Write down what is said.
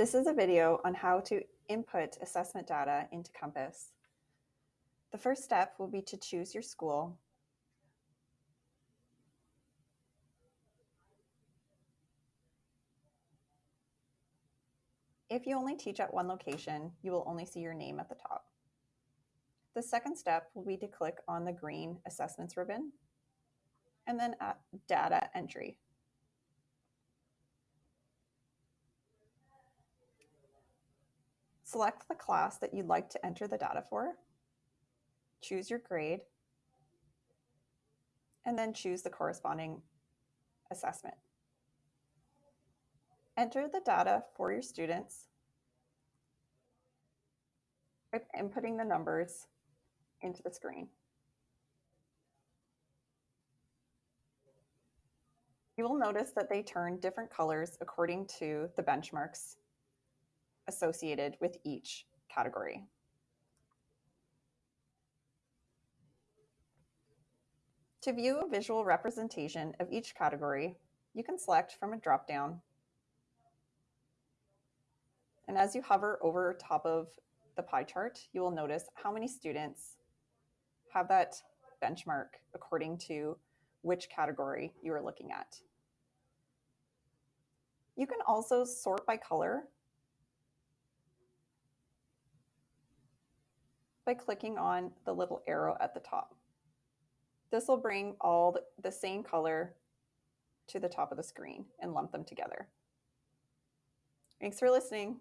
This is a video on how to input assessment data into Compass. The first step will be to choose your school. If you only teach at one location, you will only see your name at the top. The second step will be to click on the green assessments ribbon and then at data entry. Select the class that you'd like to enter the data for, choose your grade, and then choose the corresponding assessment. Enter the data for your students by inputting the numbers into the screen. You will notice that they turn different colors according to the benchmarks associated with each category. To view a visual representation of each category, you can select from a dropdown. And as you hover over top of the pie chart, you will notice how many students have that benchmark according to which category you are looking at. You can also sort by color by clicking on the little arrow at the top. This will bring all the same color to the top of the screen and lump them together. Thanks for listening.